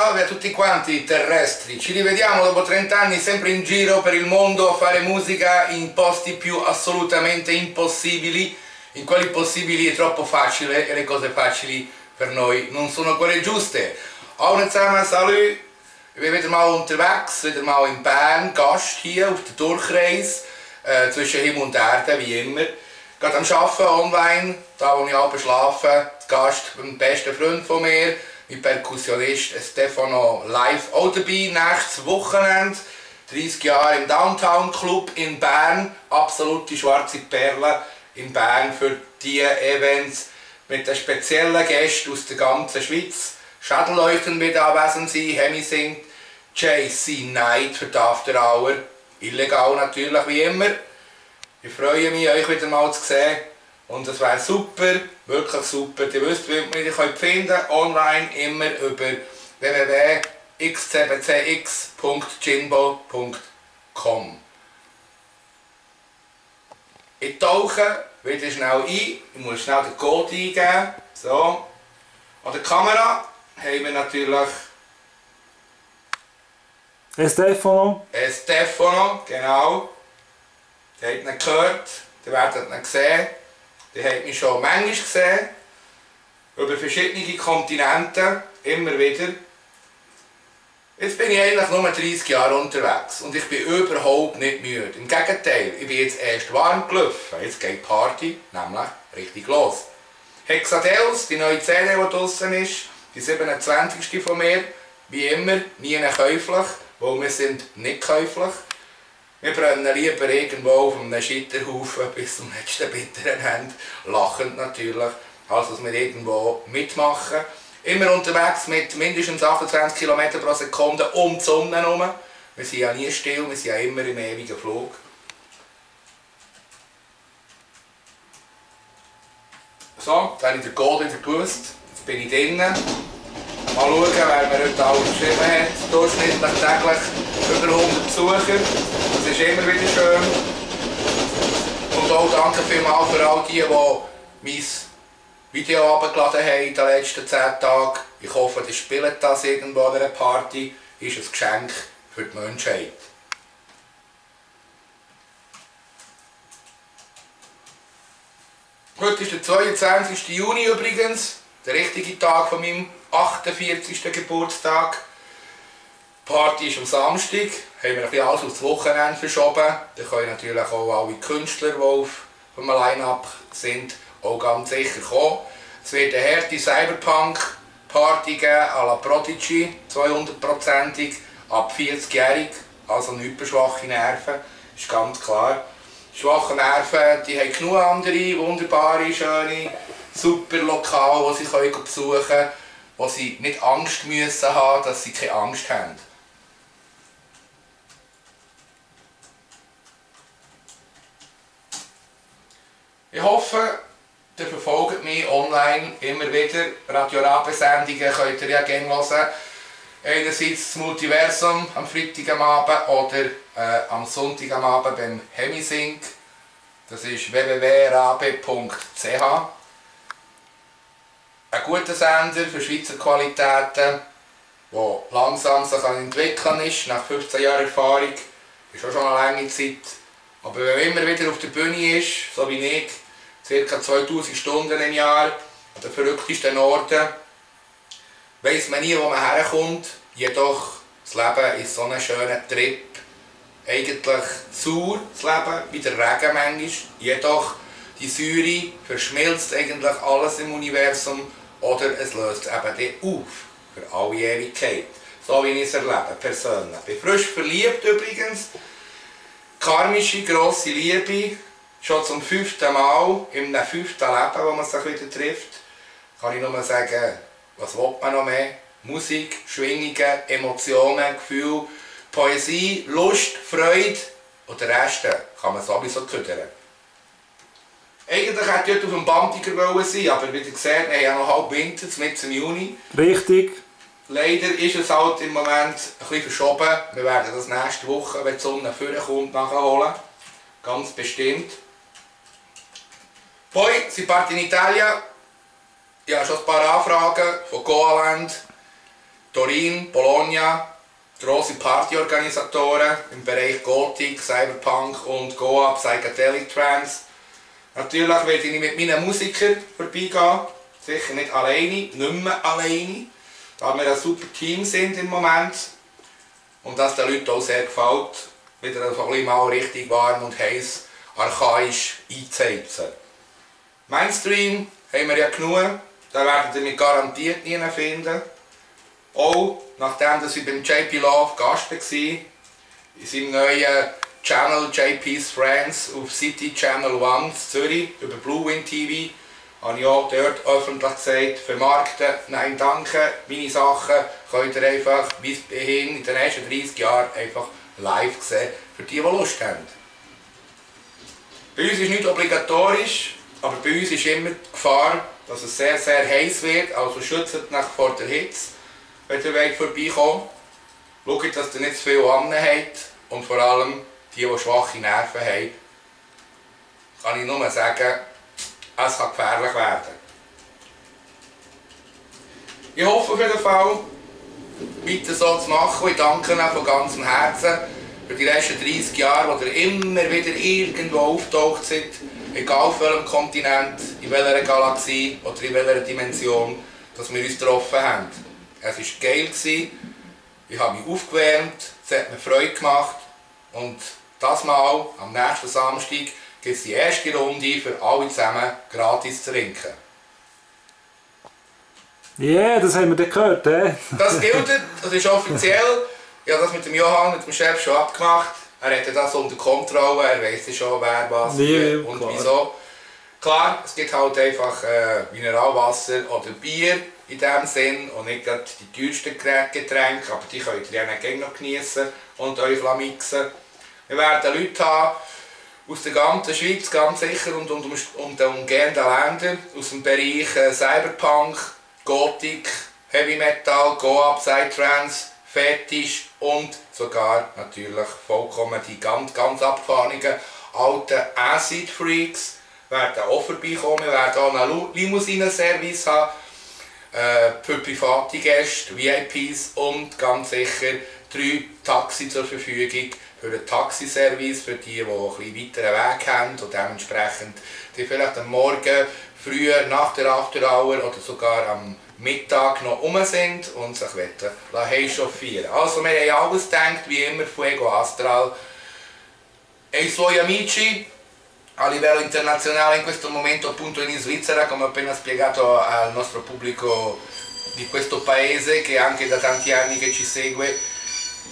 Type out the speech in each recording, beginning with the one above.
Salve a tutti quanti terrestri, ci rivediamo dopo 30 anni sempre in giro per il mondo a fare musica in posti più assolutamente impossibili, in quelli possibili è troppo facile e le cose facili per noi non sono quelle giuste. Zusammen, salut! Ich bin wieder mal unterwegs, wieder mal in Bern, Gast hier auf der Durchreise äh, zwischen Himmel und Erde, wie immer. Gerade am Arbeiten online, da wo ich abends schlafe, Gast, ein bester Freund von mir, mein Perkussionist Stefano live auch dabei, nächstes Wochenende. 30 Jahre im Downtown Club in Bern, absolute schwarze Perle in Bern für diese Events mit den speziellen Gästen aus der ganzen Schweiz. Schädelleuchten wird anwesend sein, Hemi singt, JC Knight für die After Hour, illegal natürlich wie immer. Ich freue mich, euch wieder mal zu sehen. Und es wäre super, wirklich super. Ihr wisst, wie man mich finden online immer über www.xcbcx.jimbo.com Ich tauche wieder schnell ein. Ich muss schnell den Code eingeben. So. An der Kamera haben wir natürlich Stefano. Stefano, genau. Ihr habt ihn gehört, ihr werdet ihn sehen. Ihr habt mich schon manchmal gesehen. Über verschiedene Kontinente, immer wieder. Jetzt bin ich eigentlich nur 30 Jahre unterwegs und ich bin überhaupt nicht müde. Im Gegenteil, ich bin jetzt erst warm gelaufen. Jetzt geht die Party nämlich richtig los. Hexadeus, die neue CD, die draußen ist, die 27. von mir, wie immer, nie käuflich, weil wir sind nicht käuflich. Wir brennen lieber irgendwo auf einem Scheiterhaufen bis zum letzten bitteren Ende, lachend natürlich, als dass wir irgendwo mitmachen. Immer unterwegs mit mindestens 28 km pro Sekunde um die Sonne herum. Wir sind ja nie still, wir sind ja immer im ewigen Flug. So, jetzt habe ich den Code wieder gewusst. Jetzt bin ich drinnen. Mal schauen, wer mir heute alles geschrieben hat. Durchschnittlich täglich über 100 Besucher. Das ist immer wieder schön. Und auch danke vielmals für all die, die mein Video abgeladen haben in den letzten 10 Tagen. Ich hoffe, ihr spielt das irgendwo an einer Party. Ist ein Geschenk für die Menschheit. Heute ist der 22. Juni übrigens, der richtige Tag von meinem 48. Geburtstag. Party ist am Samstag, haben wir ein bisschen alles aufs Wochenende verschoben. Da können natürlich auch alle Künstler, die auf dem Line-Up sind, auch ganz sicher kommen. Es wird eine harte Cyberpunk-Party geben, à la Prodigy, 200%ig, ab 40-jährig, also nicht für schwache Nerven, ist ganz klar. Schwache Nerven, die haben genug andere wunderbare, schöne, super Lokale, die sie besuchen können, wo sie nicht Angst müssen haben, dass sie keine Angst haben. Ich hoffe, ihr verfolgt mich online immer wieder. Radio Rabe-Sendungen könnt ihr ja gerne hören. Einerseits das Multiversum am Freitag am Abend oder äh, am Sonntag am Abend beim Hemisync. Das ist www.rabe.ch. Ein guter Sender für Schweizer Qualitäten, der langsam sich entwickeln ist, nach 15 Jahren Erfahrung. Ist auch schon eine lange Zeit. Aber wenn man immer wieder auf der Bühne ist, so wie ich, ca. 2000 Stunden im Jahr, an den verrücktesten Orten, weiss man nie, wo man herkommt. Jedoch, das Leben ist so ein schöner Trip. Eigentlich sauer, das Leben, wie der Regen manchmal. Jedoch, die Säure verschmilzt eigentlich alles im Universum oder es löst eben dann auf für alle Ewigkeit. So wie ich es erlebe, persönlich. Ich bin frisch verliebt übrigens. Karmische, grosse Liebe. Schon zum fünften Mal, in einem fünften Leben, wo man sich wieder trifft, kann ich nur sagen, was will man noch mehr? Musik, Schwingungen, Emotionen, Gefühle, Poesie, Lust, Freude und den Rest kann man sowieso ködern. Eigentlich hätte ich heute auf dem Bandiger sein aber wie ihr seht, wir haben ja noch halb Winter, mit im Juni. Richtig. Leider ist es halt im Moment bisschen verschoben. Wir werden das nächste Woche, wenn die Sonne vorkommt, nachholen. Ganz bestimmt. Poi si parte in Italia. Ich habe schon ein paar Anfragen von Goaland. Turin, Bologna, grosse Partyorganisatoren im Bereich Gothic, Cyberpunk und Goa, Psychedelic Trance. Natürlich werde ich mit meinen Musikern vorbeigehen, sicher nicht alleine, nicht mehr alleine, da wir ein super Team sind im Moment und das den Leuten auch sehr gefällt, wieder ein bisschen mal richtig warm und heiß, archaisch einzuheizen. Mainstream haben wir ja genug, da werdet ihr mich garantiert nie finden. Auch nachdem dass ich beim JP Love Gast war, in seinem neuen Channel JP's Friends auf City Channel 1 Zürich über Blue Wind TV, habe ich auch dort öffentlich gesagt, vermarkten, nein danke, meine Sachen könnt ihr einfach bis hin in den nächsten 30 Jahren einfach live sehen, für die, die Lust haben. Bei uns ist nicht obligatorisch, aber bei uns ist immer die Gefahr, dass es sehr, sehr heiß wird, also schützt euch vor der Hitze wenn ihr wollt vorbeikommt. Schaut, dass ihr nicht zu viel an habt und vor allem die, die schwache Nerven haben, kann ich nur sagen, es kann gefährlich werden. Ich hoffe auf jeden Fall, weiter so zu machen. Ich danke Ihnen von ganzem Herzen für die letzten 30 Jahre, wo ihr immer wieder irgendwo auftaucht seid, egal auf welchem Kontinent, in welcher Galaxie oder in welcher Dimension, dass wir uns getroffen haben. Es war geil, ich habe mich aufgewärmt, es hat mir Freude gemacht und das Mal, am nächsten Samstag, gibt es die erste Runde für alle zusammen gratis zu trinken. Ja, yeah, das haben wir gehört, eh? Das gilt, das ist offiziell. Ich habe das mit dem Johann, mit dem Chef schon abgemacht. Er hätte das unter Kontrolle, er weiß schon, wer was nee, und klar. wieso. Klar, es gibt halt einfach äh, Mineralwasser oder Bier in dem Sinn und nicht gerade die teuersten Getränke, aber die könnt ihr ja gerne noch genießen und euch mixen. Wir werden Leute haben aus der ganzen Schweiz, ganz sicher, und, und, und den umgehenden Ländern, aus dem Bereich äh, Cyberpunk, Gothic, Heavy Metal, Go-Up, Psytrance, Fetisch und sogar natürlich vollkommen die ganz, ganz abgefahrenen alten Acid Freaks werden auch vorbeikommen. Werden auch einen Limousinen-Service haben äh, für private Gäste, VIPs und ganz sicher drei Taxi zur Verfügung für einen Taxiservice, für die, die einen weiteren Weg haben und dementsprechend die vielleicht am Morgen, früher, nach der After Hour oder sogar am Mittag noch um sind und sich chauffieren Also wir haben alles gedacht, wie immer, Fuego Astral. E i suoi amici a livello internazionale in questo momento appunto in Svizzera come ho appena spiegato al nostro pubblico di questo paese che anche da tanti anni che ci segue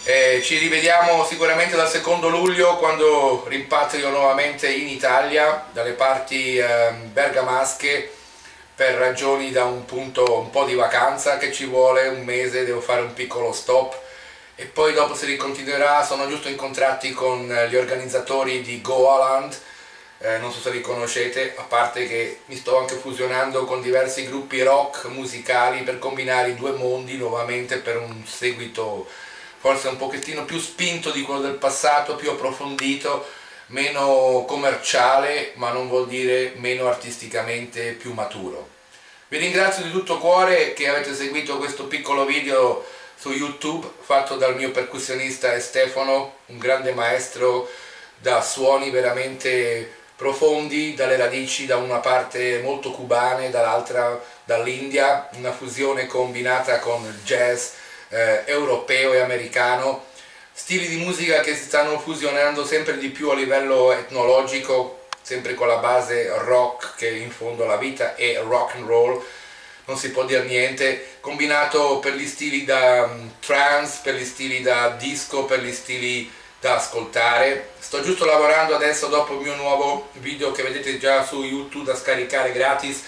eh, ci rivediamo sicuramente dal secondo luglio quando rimpatrio nuovamente in Italia dalle parti eh, bergamasche per ragioni da un punto un po' di vacanza che ci vuole un mese devo fare un piccolo stop. E poi dopo si ricontinuerà sono giusto incontrati con gli organizzatori di Goaland. Eh, non so se li conoscete, a parte che mi sto anche fusionando con diversi gruppi rock musicali per combinare i due mondi nuovamente per un seguito forse un pochettino più spinto di quello del passato, più approfondito, meno commerciale, ma non vuol dire meno artisticamente più maturo. Vi ringrazio di tutto cuore che avete seguito questo piccolo video su YouTube fatto dal mio percussionista Stefano, un grande maestro da suoni veramente profondi dalle radici da una parte molto cubane, dall'altra dall'India, una fusione combinata con il jazz eh, europeo e americano, stili di musica che si stanno fusionando sempre di più a livello etnologico, sempre con la base rock che in fondo la vita è rock and roll, non si può dire niente, combinato per gli stili da um, trance, per gli stili da disco, per gli stili da ascoltare. Sto giusto lavorando adesso dopo il mio nuovo video che vedete già su youtube da scaricare gratis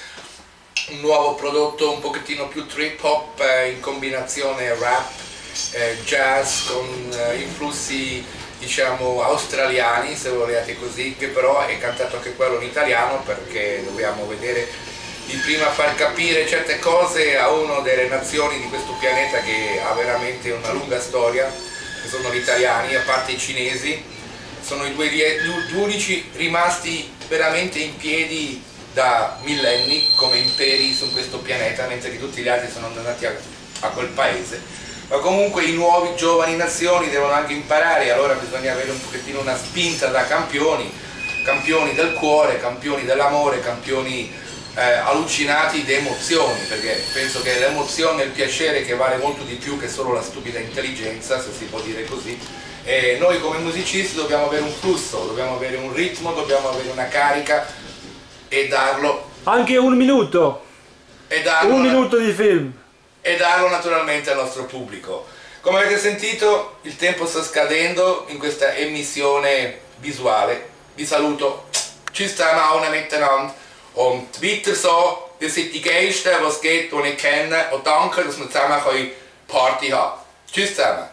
un nuovo prodotto un pochettino più trip hop eh, in combinazione rap eh, jazz con eh, influssi diciamo australiani se volete così che però è cantato anche quello in italiano perché dobbiamo vedere di prima far capire certe cose a una delle nazioni di questo pianeta che ha veramente una lunga storia che sono gli italiani, a parte i cinesi, sono i due, gli unici rimasti veramente in piedi da millenni come imperi su questo pianeta, mentre che tutti gli altri sono andati a, a quel paese, ma comunque i nuovi giovani nazioni devono anche imparare, allora bisogna avere un pochettino una spinta da campioni, campioni del cuore, campioni dell'amore, campioni eh, allucinati di emozioni, perché penso che l'emozione e il piacere che vale molto di più che solo la stupida intelligenza, se si può dire così, e noi come musicisti dobbiamo avere un flusso, dobbiamo avere un ritmo, dobbiamo avere una carica e darlo, Anche un minuto. e darlo, Un minuto di film. e darlo naturalmente al nostro pubblico. Come avete sentito il tempo sta scadendo in questa emissione visuale. Vi saluto. Tschüss zusammen allen miteinander. Und weiter so, ihr seid die Geisten, was geht, die ich kenne. Und danke, dass wir zusammen können Party haben Tschüss zusammen.